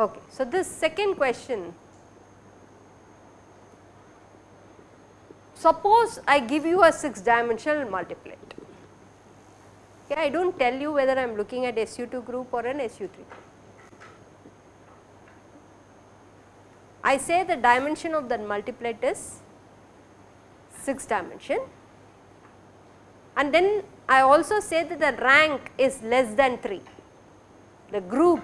Okay. So, this second question suppose I give you a 6 dimensional multiplet okay, I do not tell you whether I am looking at SU2 group or an SU3 I say the dimension of that multiplet is 6 dimension. And then I also say that the rank is less than 3 the group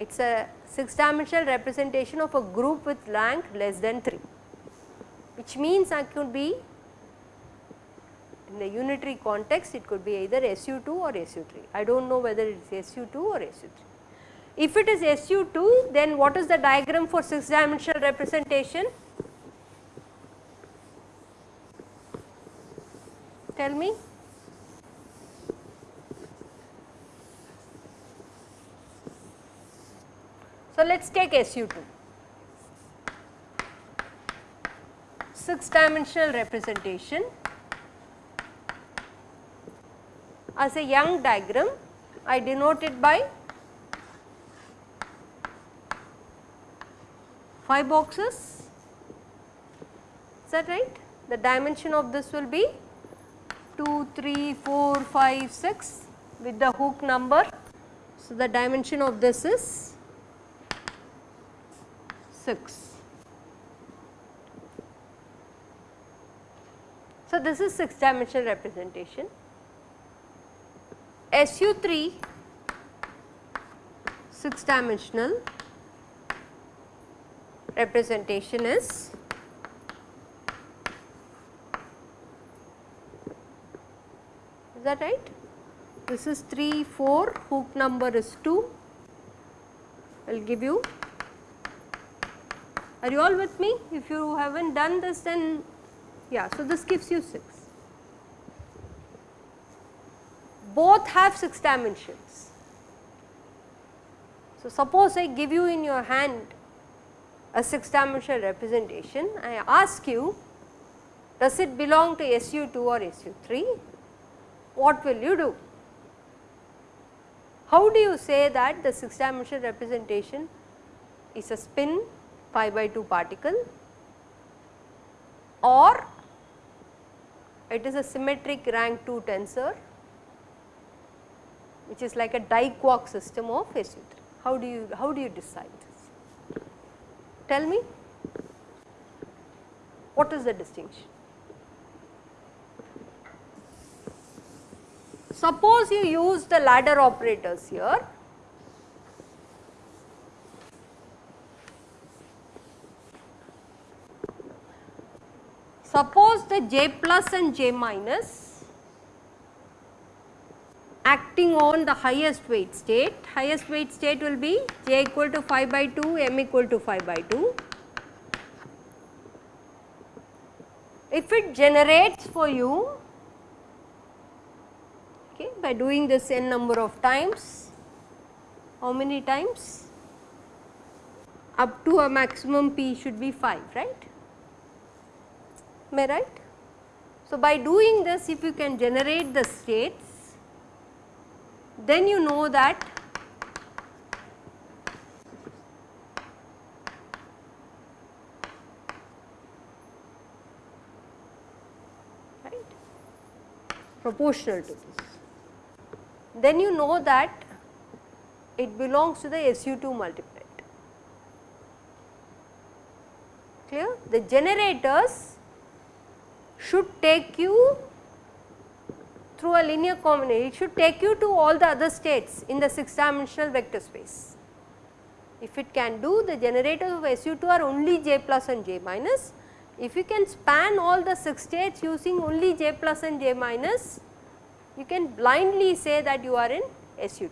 it is a 6 dimensional representation of a group with rank less than 3 which means I could be in the unitary context it could be either SU2 or SU3 I do not know whether it is SU2 or SU3. If it is SU2 then what is the diagram for 6 dimensional representation? Tell me. So, let us take SU2, 6 dimensional representation as a Young diagram I denote it by 5 boxes is that right the dimension of this will be 2 3 4 5 6 with the hook number so the dimension of this is 6. So, this is 6 dimensional representation. SU3 6 dimensional representation is is that right? This is 3, 4, hook number is 2, I will give you are you all with me? If you have not done this then yeah, so this gives you 6. Both have 6 dimensions. So, suppose I give you in your hand a 6 dimensional representation, I ask you does it belong to SU2 or SU3, what will you do? How do you say that the 6 dimensional representation is a spin pi by 2 particle or it is a symmetric rank 2 tensor which is like a diquark system of SU3. How do you how do you decide? Tell me what is the distinction? Suppose you use the ladder operators here Suppose the j plus and j minus acting on the highest weight state, highest weight state will be j equal to 5 by 2, m equal to 5 by 2. If it generates for you okay, by doing this n number of times, how many times? Up to a maximum p should be 5, right? am I right? So, by doing this if you can generate the states then you know that right? Proportional to this. Then you know that it belongs to the SU2 multiplet clear? The generators should take you through a linear combination, it should take you to all the other states in the 6 dimensional vector space. If it can do the generators of SU2 are only J plus and J minus, if you can span all the 6 states using only J plus and J minus, you can blindly say that you are in SU2.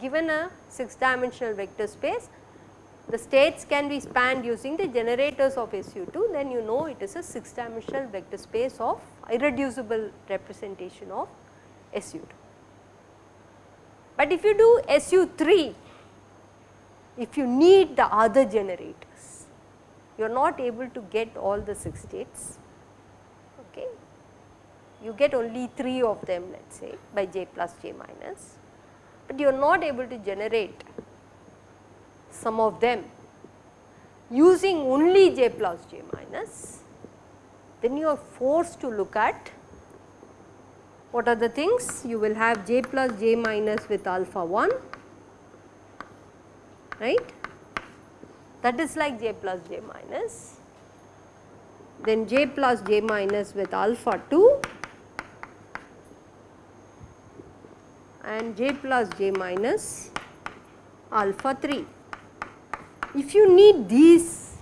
Given a 6 dimensional vector space, the states can be spanned using the generators of SU2 then you know it is a 6 dimensional vector space of irreducible representation of SU2. But if you do SU3, if you need the other generators, you are not able to get all the 6 states, okay. you get only 3 of them let us say by j plus j minus, but you are not able to generate some of them using only j plus j minus, then you are forced to look at what are the things? You will have j plus j minus with alpha 1, right. That is like j plus j minus. Then j plus j minus with alpha 2 and j plus j minus alpha 3. If you need these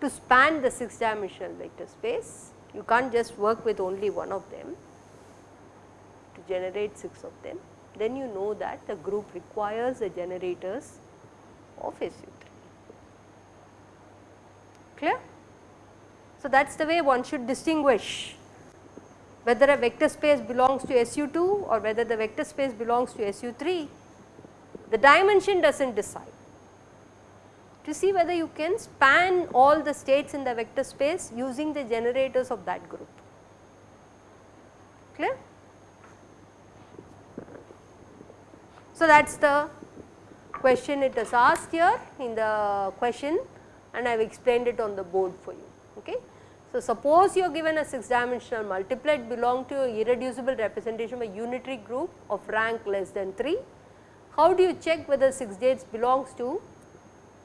to span the 6 dimensional vector space, you can't just work with only one of them to generate 6 of them. Then you know that the group requires the generators of SU3. Clear? So, that is the way one should distinguish whether a vector space belongs to SU2 or whether the vector space belongs to SU3. The dimension does not decide to see whether you can span all the states in the vector space using the generators of that group. Clear? So, that is the question it is asked here in the question and I have explained it on the board for you. Okay. So, suppose you are given a 6 dimensional multiplet belong to a irreducible representation of a unitary group of rank less than 3. How do you check whether 6 states belongs to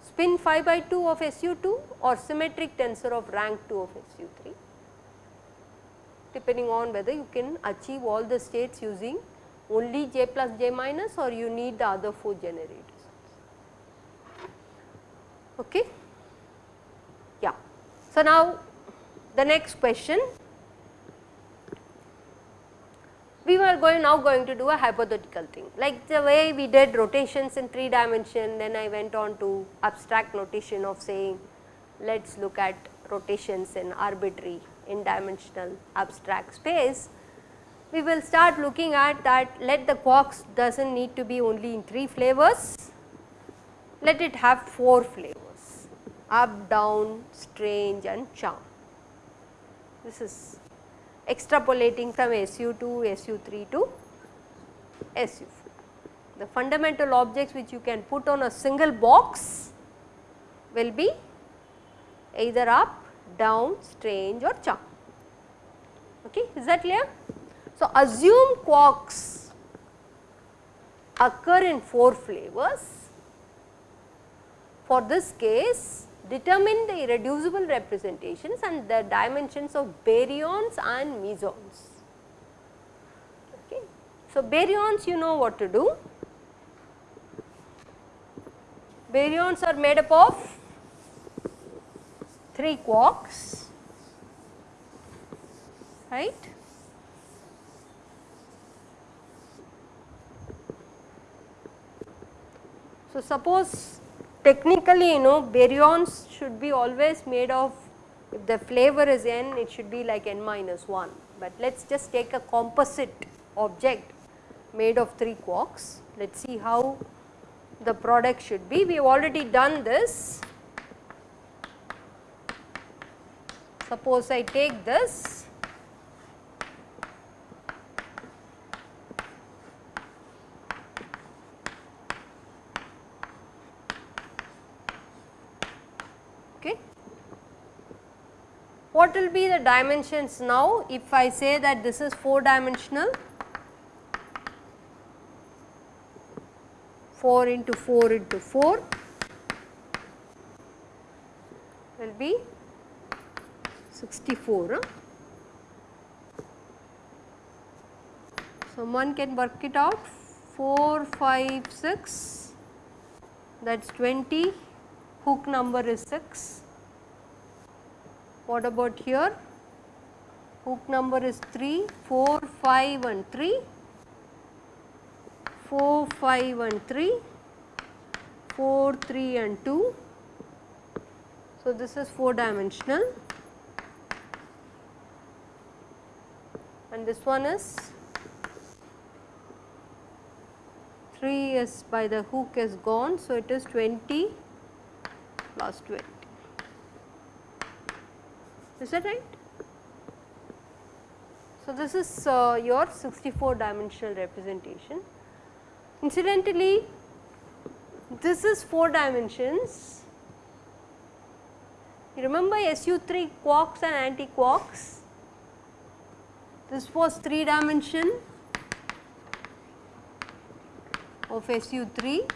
spin 5 by 2 of SU2 or symmetric tensor of rank 2 of SU3 depending on whether you can achieve all the states using only j plus j minus or you need the other 4 generators. Okay. Yeah. So, now the next question we were going now going to do a hypothetical thing like the way we did rotations in 3 dimension then I went on to abstract notation of saying let us look at rotations in arbitrary in dimensional abstract space. We will start looking at that let the quarks does not need to be only in 3 flavors, let it have 4 flavors up, down, strange and charm. This is extrapolating from SU2, SU3 to SU4. The fundamental objects which you can put on a single box will be either up, down, strange or charm. Okay, is that clear? So, assume quarks occur in 4 flavors. For this case, determine the irreducible representations and the dimensions of baryons and mesons. Okay. So, baryons you know what to do. Baryons are made up of 3 quarks, right. So, suppose technically you know baryons should be always made of if the flavor is n it should be like n minus 1, but let us just take a composite object made of 3 quarks. Let us see how the product should be. We have already done this. Suppose I take this What will be the dimensions now if I say that this is 4 dimensional 4 into 4 into 4 will be 64. Huh? So, one can work it out 4, 5, 6 that is 20, Hook number is 6 what about here? Hook number is 3, 4, 5 and 3, 4, 5 and 3, 4, 3 and 2. So, this is 4 dimensional and this one is 3 is by the hook is gone. So, it is 20 plus 20. Is that right? So, this is uh, your 64 dimensional representation. Incidentally, this is 4 dimensions. You remember SU3 quarks and anti-quarks? This was 3 dimension of SU3.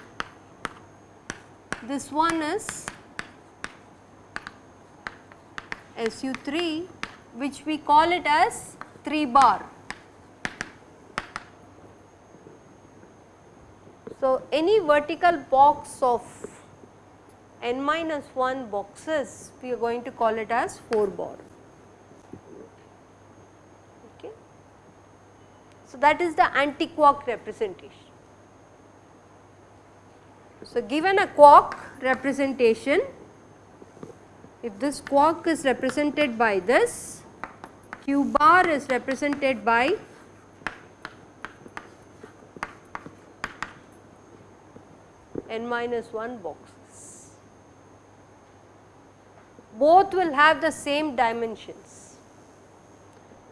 This one is SU3 which we call it as 3 bar. So, any vertical box of n minus 1 boxes we are going to call it as 4 bar. Okay. So, that is the anti-quark representation. So, given a quark representation, if this quark is represented by this, q bar is represented by n minus 1 boxes. Both will have the same dimensions.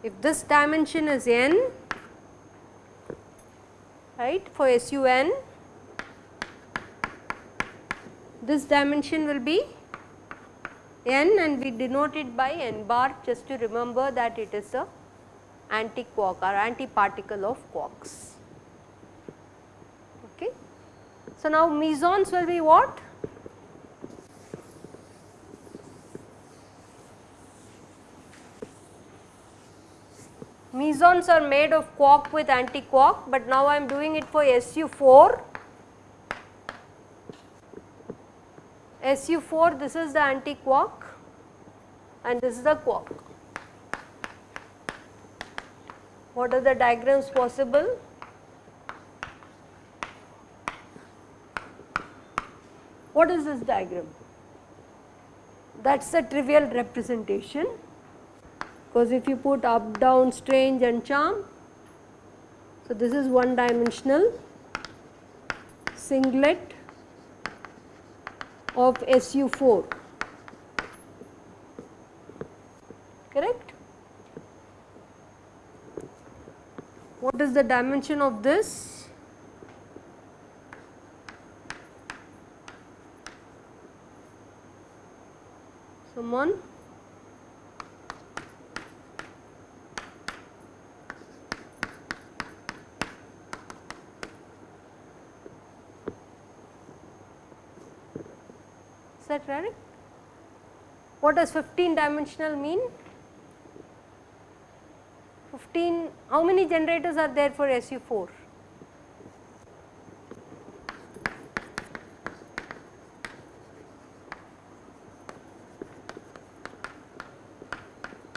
If this dimension is n, right, for SUN, this dimension will be n and we denote it by n bar just to remember that it is the anti-quark or anti-particle of quarks. Okay. So, now mesons will be what? Mesons are made of quark with anti-quark, but now I am doing it for SU4 SU4 this is the anti-quark and this is the quark. What are the diagrams possible? What is this diagram? That is a trivial representation because if you put up, down, strange and charm. So, this is one dimensional singlet of SU4 correct. What is the dimension of this? Someone? Is that right? What does 15 dimensional mean? 15, how many generators are there for SU4?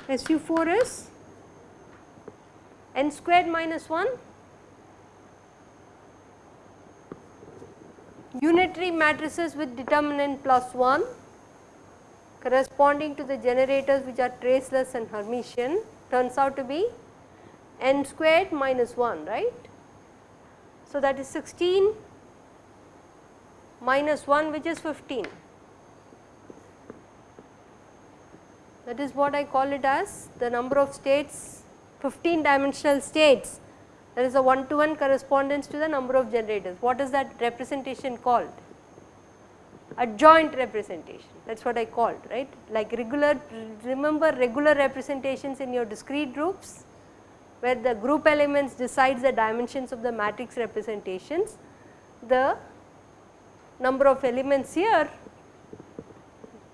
SU4 is n squared minus 1 unitary matrices with determinant plus 1 corresponding to the generators which are traceless and Hermitian turns out to be n squared minus 1 right. So, that is 16 minus 1 which is 15 that is what I call it as the number of states 15 dimensional states there is a one to one correspondence to the number of generators. What is that representation called? Adjoint representation that is what I called right like regular remember regular representations in your discrete groups where the group elements decides the dimensions of the matrix representations the number of elements here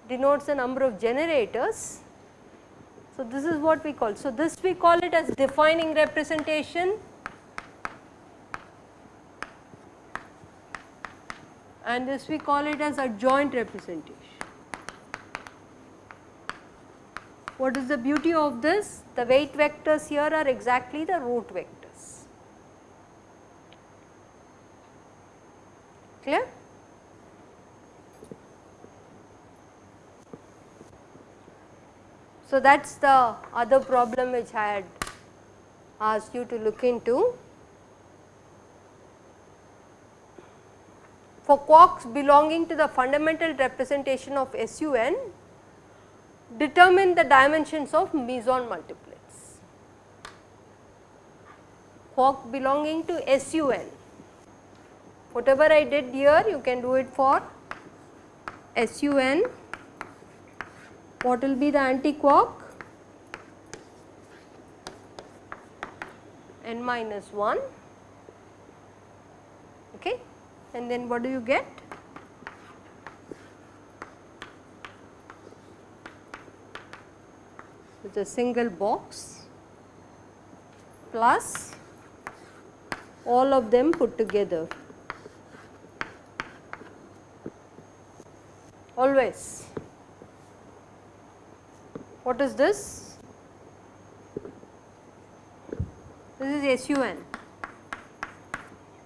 denotes the number of generators. So, this is what we call. So, this we call it as defining representation and this we call it as adjoint representation. What is the beauty of this? The weight vectors here are exactly the root vectors. Clear? So, that is the other problem which I had asked you to look into. for quarks belonging to the fundamental representation of SUN determine the dimensions of meson multiplets. Quark belonging to SUN whatever I did here you can do it for SUN what will be the anti-quark n minus 1 okay? And then what do you get with a single box plus all of them put together always. What is this? This is SUN.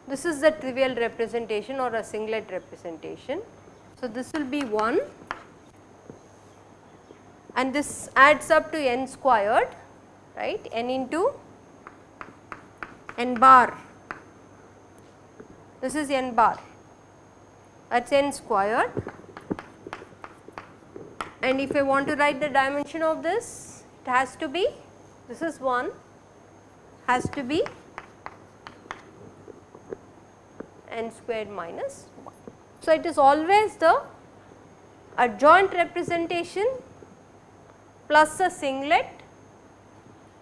This is the trivial representation or a singlet representation. So, this will be 1 and this adds up to n squared right n into n bar. This is n bar that is n squared and if I want to write the dimension of this it has to be this is 1 has to be n squared minus 1. So, it is always the adjoint representation plus a singlet.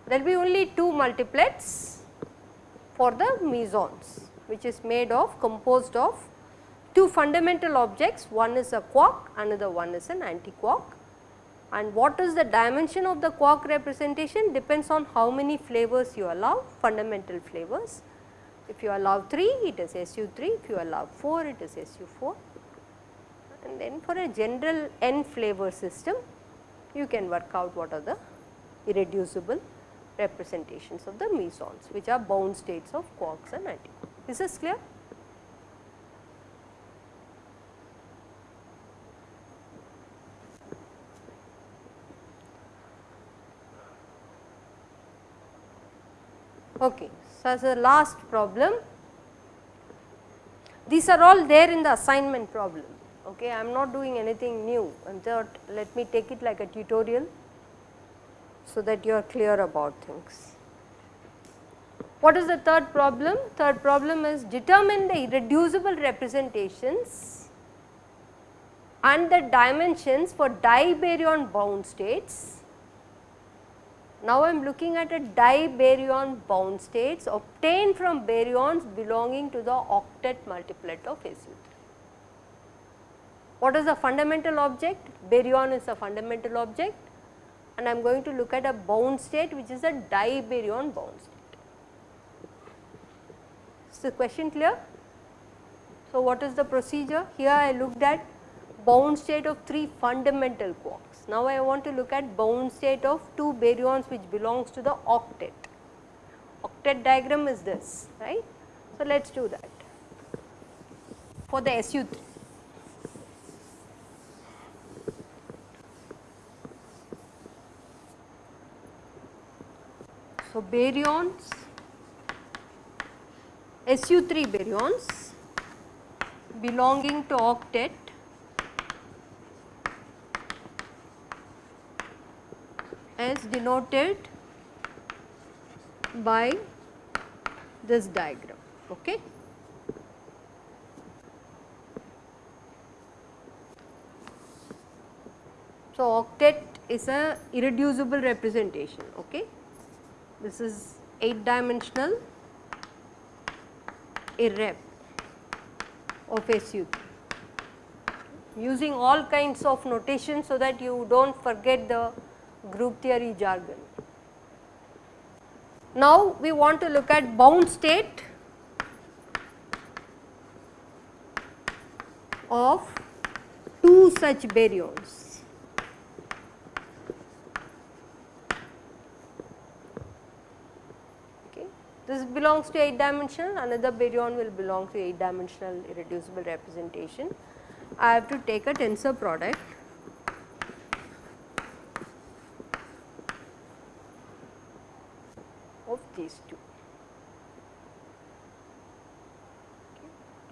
There will be only 2 multiplets for the mesons which is made of composed of two fundamental objects. One is a quark another one is an anti-quark. And what is the dimension of the quark representation? Depends on how many flavors you allow fundamental flavors. If you allow 3 it is SU3, if you allow 4 it is SU4 and then for a general n flavor system you can work out what are the irreducible representations of the mesons which are bound states of quarks and antiquarks. Is this clear? Okay. So, as a last problem, these are all there in the assignment problem. Okay. I am not doing anything new and thought let me take it like a tutorial so that you are clear about things. What is the third problem? Third problem is determine the irreducible representations and the dimensions for dibaryon bound states now, I am looking at a dibaryon bound states obtained from baryons belonging to the octet multiplet of SU3. What is the fundamental object? Baryon is a fundamental object and I am going to look at a bound state which is a dibaryon bound state. Is the question clear? So, what is the procedure? Here I looked at bound state of 3 fundamental quarks. Now, I want to look at bound state of 2 baryons which belongs to the octet. Octet diagram is this, right. So, let us do that for the SU3. So, baryons SU3 baryons belonging to octet is denoted by this diagram. Okay. So, octet is a irreducible representation. Okay. This is 8 dimensional irrep of SU using all kinds of notation so that you do not forget the group theory jargon. Now, we want to look at bound state of two such baryons. Okay. This belongs to 8 dimensional, another baryon will belong to 8 dimensional irreducible representation. I have to take a tensor product of these two.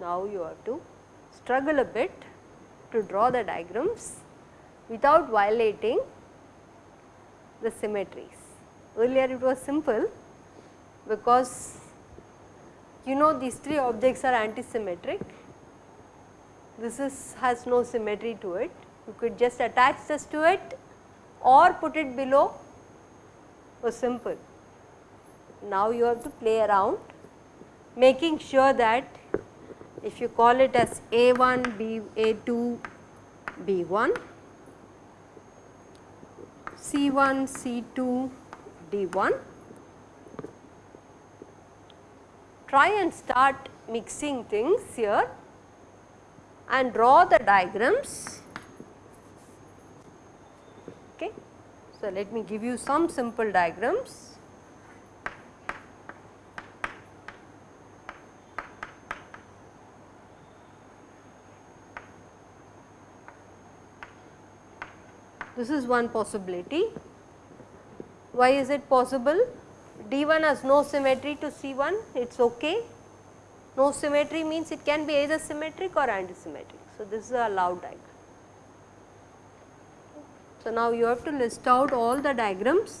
Now, you have to struggle a bit to draw the diagrams without violating the symmetries. Earlier it was simple because you know these three objects are antisymmetric. This is has no symmetry to it. You could just attach this to it or put it below was simple. Now you have to play around making sure that if you call it as A1, B, A2, B1, C1, C2, D1, try and start mixing things here and draw the diagrams. Okay. So, let me give you some simple diagrams. This is one possibility. Why is it possible? D1 has no symmetry to C1, it is okay. No symmetry means it can be either symmetric or antisymmetric. So, this is a allowed diagram. So, now you have to list out all the diagrams.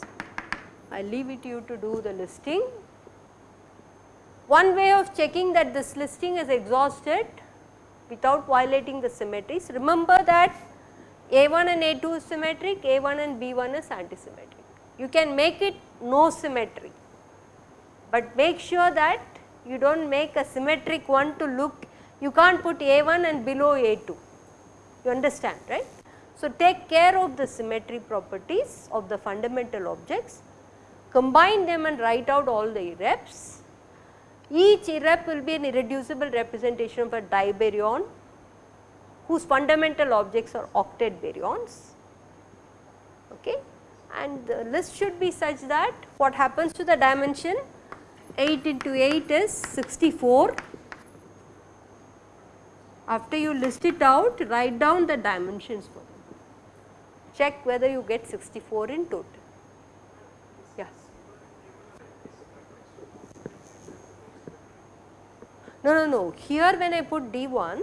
I leave it to you to do the listing. One way of checking that this listing is exhausted without violating the symmetries, remember that a1 and A2 is symmetric, A1 and B1 is antisymmetric. You can make it no symmetry, but make sure that you do not make a symmetric one to look, you can't put A1 and below A2, you understand right. So, take care of the symmetry properties of the fundamental objects, combine them and write out all the irreps. Each irrep will be an irreducible representation of a dibaryon whose fundamental objects are octet baryons okay and the list should be such that what happens to the dimension 8 into 8 is 64 after you list it out write down the dimensions for them. Check whether you get 64 in total. Yes. No no no. Here when i put d1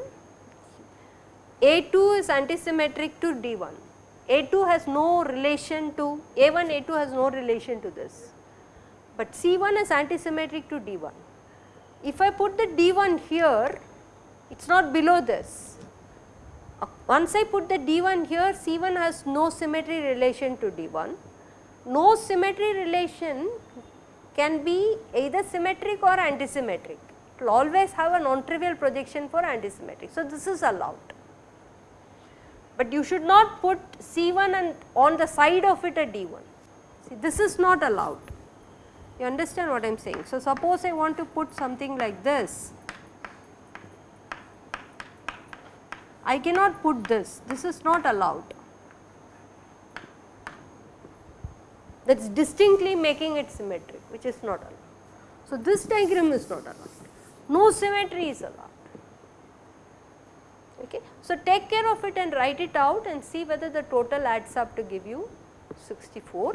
a2 is antisymmetric to D1. A2 has no relation to A1, A2 has no relation to this, but C1 is antisymmetric to D1. If I put the D1 here, it is not below this. Uh, once I put the D1 here, C1 has no symmetry relation to D1. No symmetry relation can be either symmetric or antisymmetric. It will always have a non-trivial projection for antisymmetric. So, this is allowed but you should not put C1 and on the side of it a D1. See this is not allowed. You understand what I am saying. So, suppose I want to put something like this, I cannot put this, this is not allowed. That is distinctly making it symmetric which is not allowed. So, this diagram is not allowed, no symmetry is allowed. Okay. So, take care of it and write it out and see whether the total adds up to give you 64.